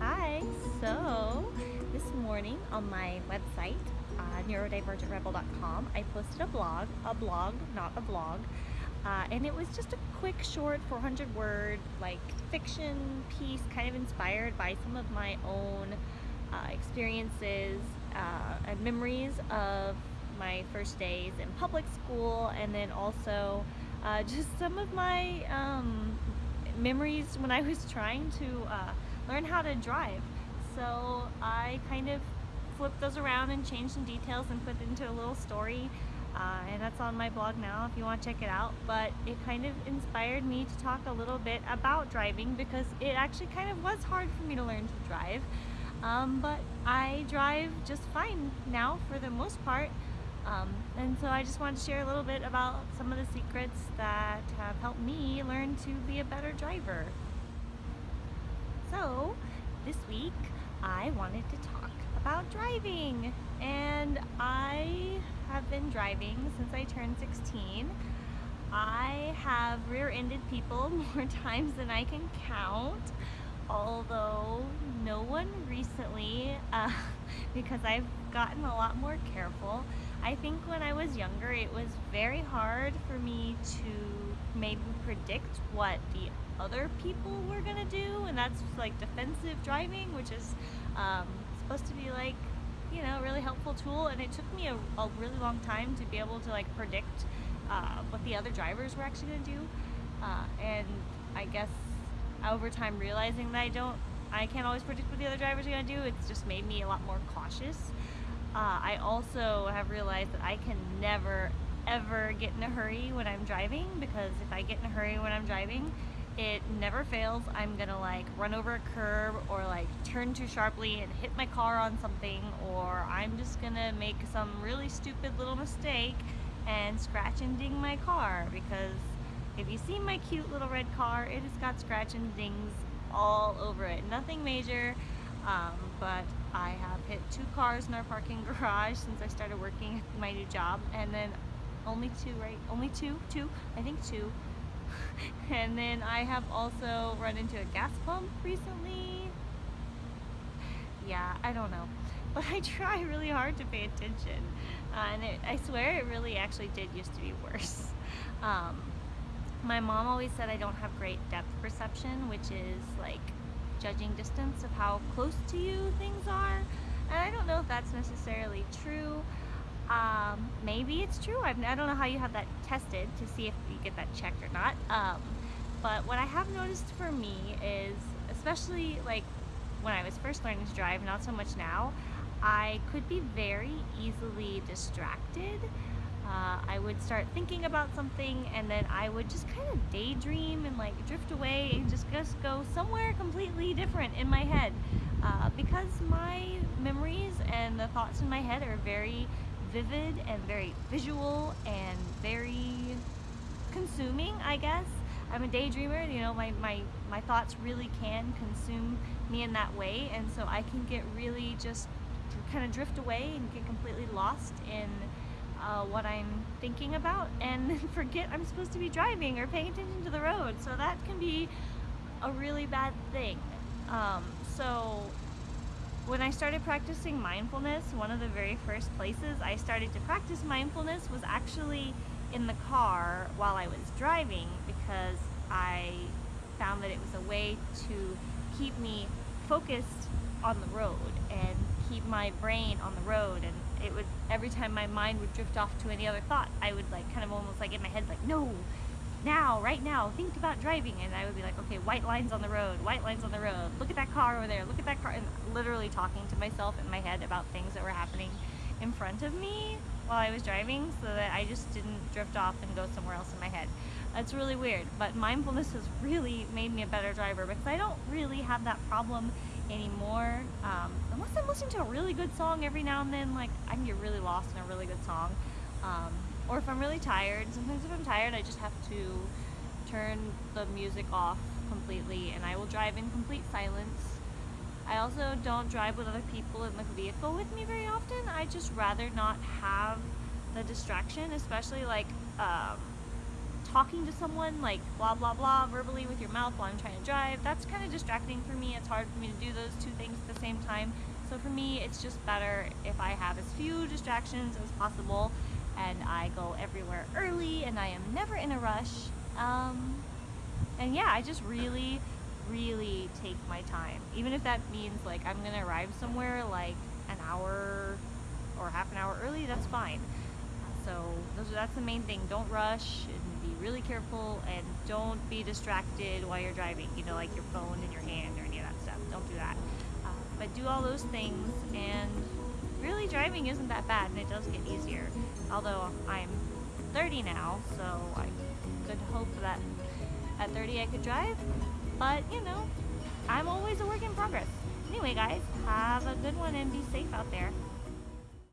Hi, so this morning on my website, uh, neurodivergentrebel.com, I posted a blog, a blog, not a vlog, uh, and it was just a quick, short, 400 word, like fiction piece, kind of inspired by some of my own uh, experiences uh, and memories of my first days in public school, and then also uh, just some of my um, memories when I was trying to uh, learn how to drive. So I kind of flipped those around and changed some details and put into a little story. Uh, and that's on my blog now if you want to check it out. But it kind of inspired me to talk a little bit about driving because it actually kind of was hard for me to learn to drive. Um, but I drive just fine now for the most part. Um, and so I just wanted to share a little bit about some of the secrets that have helped me learn to be a better driver. So this week I wanted to talk about driving and I have been driving since I turned 16. I have rear-ended people more times than I can count although no one recently uh, because I've gotten a lot more careful. I think when I was younger it was very hard for me to maybe predict what the other people were gonna do and that's like defensive driving which is um, supposed to be like you know a really helpful tool and it took me a, a really long time to be able to like predict uh, what the other drivers were actually gonna do. Uh, and I guess over time realizing that I don't I can't always predict what the other drivers are gonna do it's just made me a lot more cautious. Uh, I also have realized that I can never ever get in a hurry when I'm driving because if I get in a hurry when I'm driving it never fails. I'm gonna like run over a curb or like turn too sharply and hit my car on something or I'm just gonna make some really stupid little mistake and scratch and ding my car. Because if you see my cute little red car it has got scratch and dings all over it. Nothing major um, but I have hit two cars in our parking garage since I started working my new job and then only two right only two two I think two and then I have also run into a gas pump recently. Yeah, I don't know. But I try really hard to pay attention. Uh, and it, I swear it really actually did used to be worse. Um, my mom always said I don't have great depth perception, which is like judging distance of how close to you things are. And I don't know if that's necessarily true. Um, maybe it's true. I do not know how you have that tested to see if you get that checked or not. Um, but what I have noticed for me is, especially like when I was first learning to drive, not so much now, I could be very easily distracted. Uh, I would start thinking about something and then I would just kind of daydream and like drift away and just, just go somewhere completely different in my head. Uh, because my memories and the thoughts in my head are very vivid and very visual and very consuming, I guess. I'm a daydreamer, you know, my, my, my thoughts really can consume me in that way, and so I can get really just kind of drift away and get completely lost in uh, what I'm thinking about and forget I'm supposed to be driving or paying attention to the road. So that can be a really bad thing. Um, so when I started practicing mindfulness, one of the very first places I started to practice mindfulness was actually in the car while I was driving because I found that it was a way to keep me focused on the road and keep my brain on the road. And it would every time my mind would drift off to any other thought I would like kind of almost like in my head like no now, right now, think about driving. And I would be like, okay, white lines on the road, white lines on the road, look at that car over there, look at that car. And literally talking to myself in my head about things that were happening in front of me while I was driving so that I just didn't drift off and go somewhere else in my head. That's really weird, but mindfulness has really made me a better driver because I don't really have that problem anymore. Um, unless I'm listening to a really good song every now and then, like I can get really lost in a really good song. Um, or if I'm really tired, sometimes if I'm tired I just have to turn the music off completely and I will drive in complete silence. I also don't drive with other people in the vehicle with me very often. I just rather not have the distraction, especially like um, talking to someone like blah blah blah verbally with your mouth while I'm trying to drive, that's kind of distracting for me. It's hard for me to do those two things at the same time. So for me, it's just better if I have as few distractions as possible and I go everywhere early and I am never in a rush. Um, and yeah, I just really, really take my time. Even if that means like I'm gonna arrive somewhere like an hour or half an hour early, that's fine. So those, that's the main thing. Don't rush and be really careful and don't be distracted while you're driving. You know, like your phone in your hand or any of that stuff. Don't do that. Uh, but do all those things and really driving isn't that bad and it does get easier. Although I'm 30 now, so I could hope that at 30 I could drive. But, you know, I'm always a work in progress. Anyway, guys, have a good one and be safe out there.